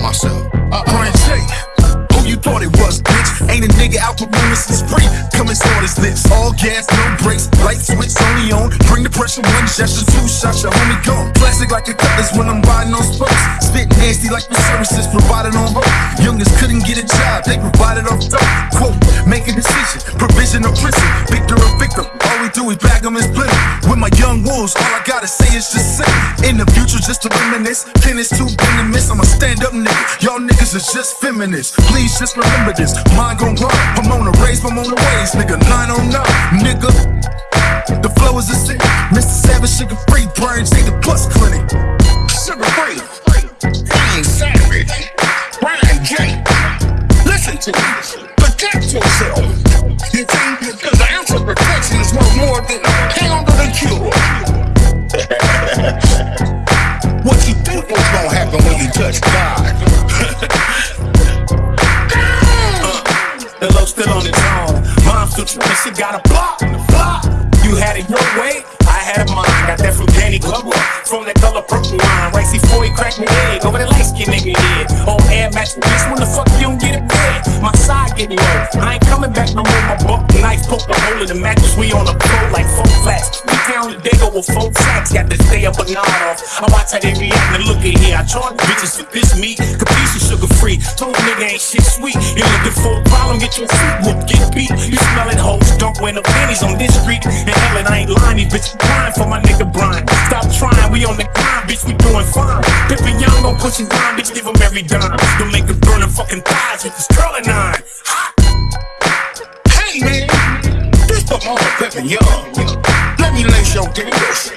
myself. Uh, Brian. Who you thought it was, bitch? Ain't a nigga out the room, this is free. Come and start his lips. All gas, no brakes. Light switch only on. Bring the pressure, one gesture, two shots, your homie gone. Plastic like a cutlass when I'm riding on spokes. Spit nasty like the services provided on road. Youngest couldn't get a job, they provided off dope. Quote, make a decision. Provision of prison. Victor or victim. We do is bag them and split 'em. With my young wolves, all I gotta say is just sit. In the future, just to reminisce. Pen is too venomous. I'm a stand up nigga. Y'all niggas is just feminists. Please just remember this. Mine gon' run. I'm on the race, I'm on the ways, nigga. 909, nigga. The flow is a sin. Mr. Savage, Suga Free. Brian J. The Plus Clinic. The what you think was gonna happen when you touch God? The low still on its own. Mom's still trying, she got a block, block. You had it your way, I had it mine. Got that from Danny Glover, from that color purple wine. Right before he cracked me egg, over the light skin nigga head. Oh, air match bitch, when the fuck you don't get it bad? My side getting I ain't coming back no more. My buck knife poke a hole in the mattress, we on the floor like four flats. We down the go with four sacks, got to stay up a nod off. I watch how they react and look at here. I charge bitches for this meat, capiche is Suga Free. Told nigga ain't shit sweet. You looking for a problem, get your feet whooped, get beat. You smelling hoes, don't wear no panties on this street. And hell, I ain't lying, these bitches crying for my nigga Brian. Stop trying, we on the grind, bitch, we doing fine. Pimpin' Young gon' push his line, bitch, give every dime. Don't make him burn them fucking thighs with this curling nine. Hey man, this the mama Pimpin Young. Let me lace your gators.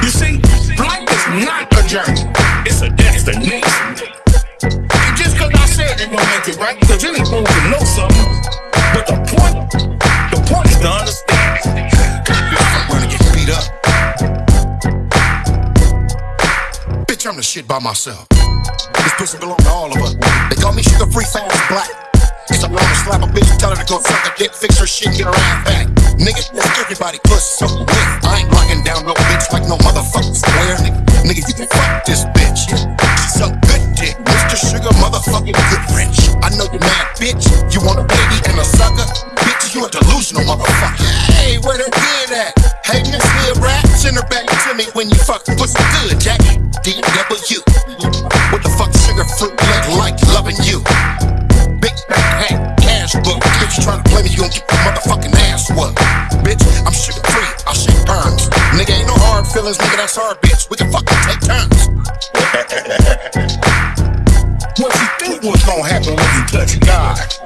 You see, life is not a journey, it's a destination. And just cause I said they gon' make it right, cause any fool can know something. But the point, the point is to understand. Bitch, I'm the shit by myself. This pussy belong to all of us. They call me Suga Free fast black. Cause I'm gonna slap a bitch, tell her to go suck a dick, fix her shit, get her ass back. Nigga, that's everybody pussy so wet. I ain't locking down no bitch like no motherfucking square. Nigga, nigga, you can fuck this bitch. She suck good dick, Mr. Sugar motherfucking good rich. I know you mad, bitch. You want a baby and a sucker? Bitch, you a delusional motherfucker. Hey, where the good at? Hey, Miss Hood Rat, send her back to when you fuck pussy good, Jackie. DW. What the fuck, sugar fruit look like loving you? Big hat, cash book. Bitch, you tryna play me, you gon' get your motherfucking ass whooped. Bitch, I'm Suga Free, I shake perms. Nigga, ain't no hard feelings, nigga, that's our bitch. We can fucking take turns. What you think was gonna happen when you touch God?